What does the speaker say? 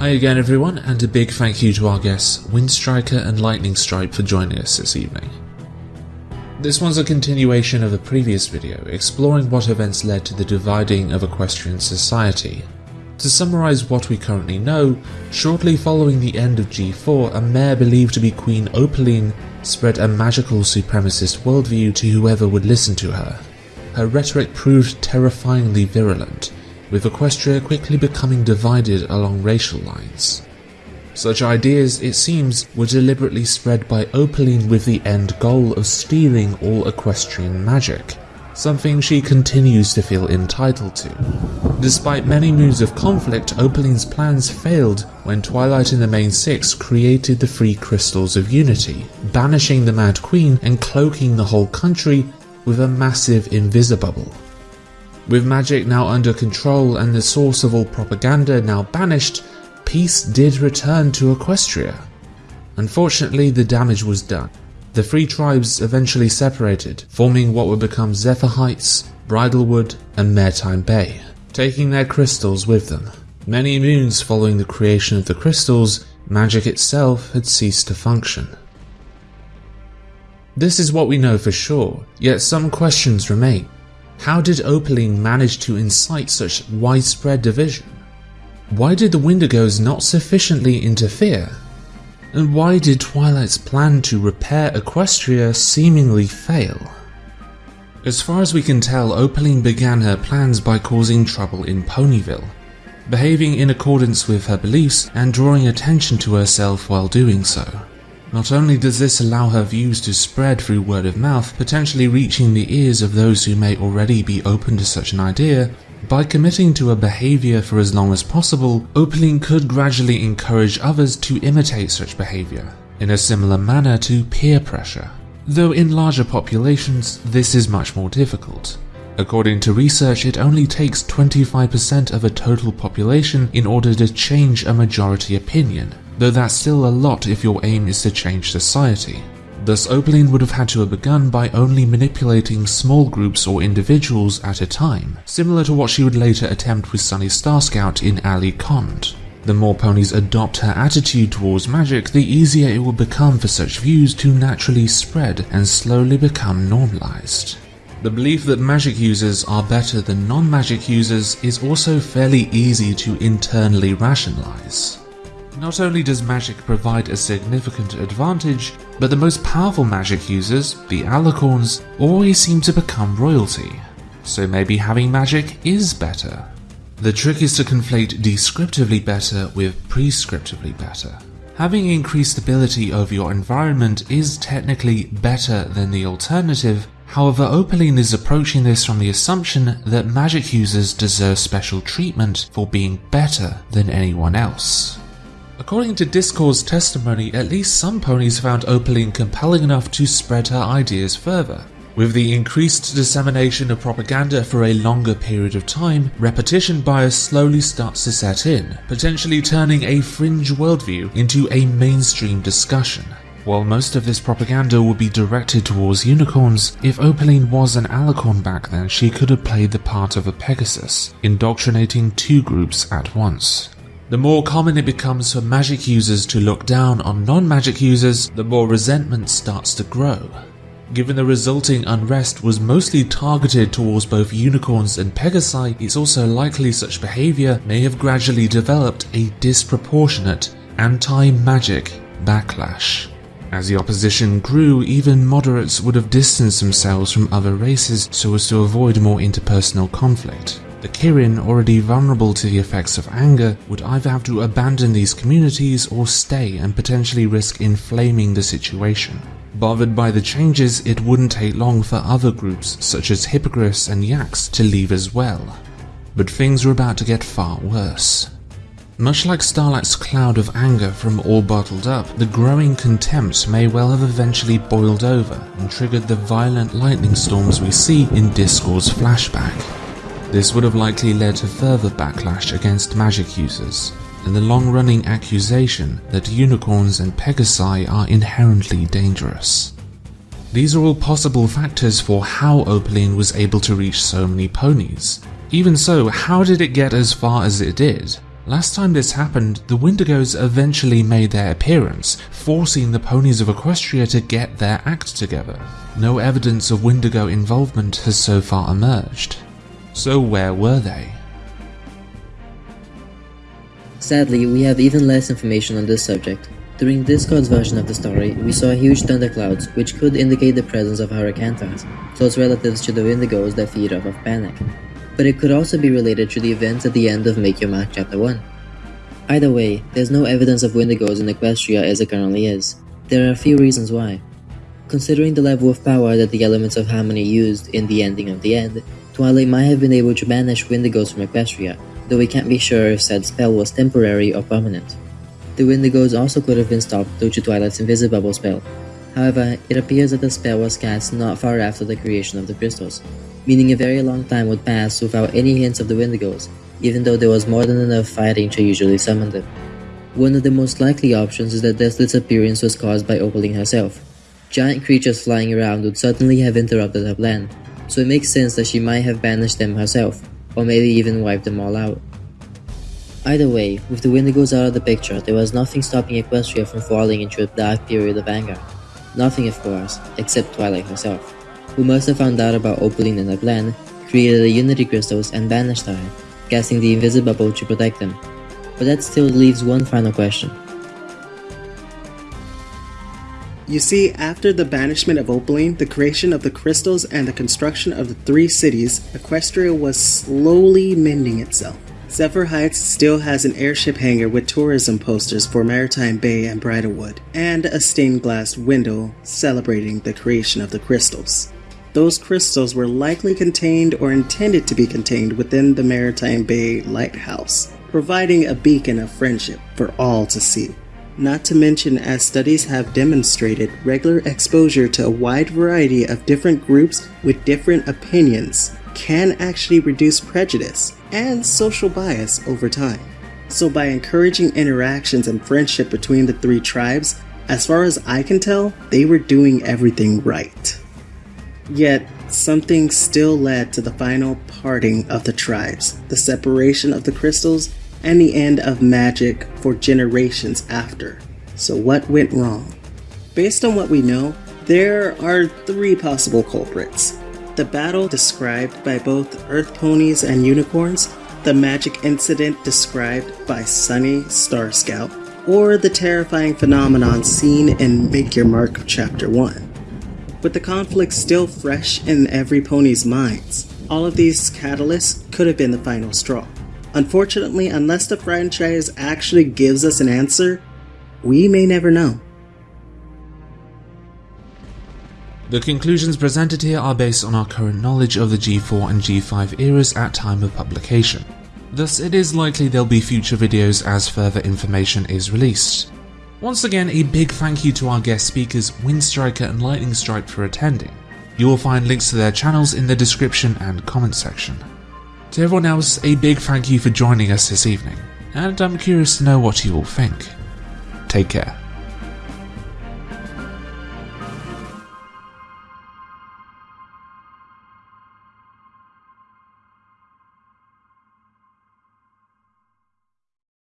Hi again everyone and a big thank you to our guests Windstriker and Lightning Stripe for joining us this evening. This one's a continuation of a previous video exploring what events led to the dividing of equestrian society. To summarise what we currently know, shortly following the end of G4 a mare believed to be Queen Opaline spread a magical supremacist worldview to whoever would listen to her. Her rhetoric proved terrifyingly virulent, with Equestria quickly becoming divided along racial lines. Such ideas, it seems, were deliberately spread by Opaline with the end goal of stealing all equestrian magic, something she continues to feel entitled to. Despite many moons of conflict, Opaline's plans failed when Twilight and the Main Six created the Free Crystals of Unity, banishing the Mad Queen and cloaking the whole country with a massive invisibubble. With magic now under control and the source of all propaganda now banished, peace did return to Equestria. Unfortunately, the damage was done. The three tribes eventually separated, forming what would become Zephyr Heights, Bridlewood, and Maritime Bay, taking their crystals with them. Many moons following the creation of the crystals, magic itself had ceased to function. This is what we know for sure, yet some questions remain. How did Opaline manage to incite such widespread division? Why did the Wendigos not sufficiently interfere? And why did Twilight's plan to repair Equestria seemingly fail? As far as we can tell, Opaline began her plans by causing trouble in Ponyville, behaving in accordance with her beliefs and drawing attention to herself while doing so. Not only does this allow her views to spread through word of mouth, potentially reaching the ears of those who may already be open to such an idea, by committing to a behavior for as long as possible, Opaline could gradually encourage others to imitate such behavior, in a similar manner to peer pressure. Though in larger populations, this is much more difficult. According to research, it only takes 25% of a total population in order to change a majority opinion, though that's still a lot if your aim is to change society. Thus Opaline would have had to have begun by only manipulating small groups or individuals at a time, similar to what she would later attempt with Sunny Starscout in Alicorn. The more ponies adopt her attitude towards magic, the easier it will become for such views to naturally spread and slowly become normalized. The belief that magic users are better than non-magic users is also fairly easy to internally rationalize. Not only does magic provide a significant advantage, but the most powerful magic users, the Alicorns, always seem to become royalty. So maybe having magic is better. The trick is to conflate descriptively better with prescriptively better. Having increased ability over your environment is technically better than the alternative, however Opaline is approaching this from the assumption that magic users deserve special treatment for being better than anyone else. According to Discord's testimony, at least some ponies found Opaline compelling enough to spread her ideas further. With the increased dissemination of propaganda for a longer period of time, repetition bias slowly starts to set in, potentially turning a fringe worldview into a mainstream discussion. While most of this propaganda would be directed towards unicorns, if Opaline was an alicorn back then, she could have played the part of a Pegasus, indoctrinating two groups at once. The more common it becomes for magic users to look down on non-magic users, the more resentment starts to grow. Given the resulting unrest was mostly targeted towards both unicorns and pegasi, it's also likely such behaviour may have gradually developed a disproportionate anti-magic backlash. As the opposition grew, even moderates would have distanced themselves from other races so as to avoid more interpersonal conflict. The Kirin, already vulnerable to the effects of anger, would either have to abandon these communities or stay and potentially risk inflaming the situation. Bothered by the changes, it wouldn't take long for other groups such as Hippogriffs and Yaks to leave as well. But things were about to get far worse. Much like Starlight's cloud of anger from All Bottled Up, the growing contempt may well have eventually boiled over and triggered the violent lightning storms we see in Discord's flashback. This would have likely led to further backlash against magic users, and the long-running accusation that unicorns and pegasi are inherently dangerous. These are all possible factors for how Opaline was able to reach so many ponies. Even so, how did it get as far as it did? Last time this happened, the Wendigos eventually made their appearance, forcing the ponies of Equestria to get their act together. No evidence of Wendigo involvement has so far emerged. So where were they? Sadly, we have even less information on this subject. During Discord's version of the story, we saw huge thunderclouds, which could indicate the presence of Hurricanthras, close relatives to the Wendigos that feed off of panic but it could also be related to the events at the end of Make Your Mark Chapter 1. Either way, there's no evidence of Wendigos in Equestria as it currently is. There are a few reasons why. Considering the level of power that the Elements of Harmony used in the ending of the end, Twilight might have been able to banish Wendigos from Equestria, though we can't be sure if said spell was temporary or permanent. The Wendigos also could have been stopped due to Twilight's Invisibubble spell. However, it appears that the spell was cast not far after the creation of the crystals, meaning a very long time would pass without any hints of the Wendigos, even though there was more than enough fighting to usually summon them. One of the most likely options is that Deathlet's disappearance was caused by Opaline herself. Giant creatures flying around would certainly have interrupted her plan, so it makes sense that she might have banished them herself, or maybe even wiped them all out. Either way, with the Wendigos out of the picture, there was nothing stopping Equestria from falling into a dark period of anger. Nothing, of course, except Twilight herself who must have found out about Opaline and her plan, created the Unity Crystals and banished her, casting the Invisibubble to protect them. But that still leaves one final question. You see, after the banishment of Opaline, the creation of the crystals, and the construction of the three cities, Equestria was slowly mending itself. Zephyr Heights still has an airship hangar with tourism posters for Maritime Bay and Bridlewood, and a stained glass window celebrating the creation of the crystals. Those crystals were likely contained or intended to be contained within the Maritime Bay Lighthouse, providing a beacon of friendship for all to see. Not to mention, as studies have demonstrated, regular exposure to a wide variety of different groups with different opinions can actually reduce prejudice and social bias over time. So, by encouraging interactions and friendship between the three tribes, as far as I can tell, they were doing everything right. Yet, something still led to the final parting of the tribes, the separation of the crystals, and the end of magic for generations after. So, what went wrong? Based on what we know, there are three possible culprits. The battle described by both Earth Ponies and Unicorns, the magic incident described by Sunny Starscout, or the terrifying phenomenon seen in Make Your Mark Chapter 1 with the conflict still fresh in every pony's minds. All of these catalysts could have been the final straw. Unfortunately, unless the franchise actually gives us an answer, we may never know. The conclusions presented here are based on our current knowledge of the G4 and G5 eras at time of publication. Thus, it is likely there'll be future videos as further information is released. Once again, a big thank you to our guest speakers Windstriker and Lightning Strike for attending. You will find links to their channels in the description and comment section. To everyone else, a big thank you for joining us this evening, and I'm curious to know what you all think. Take care.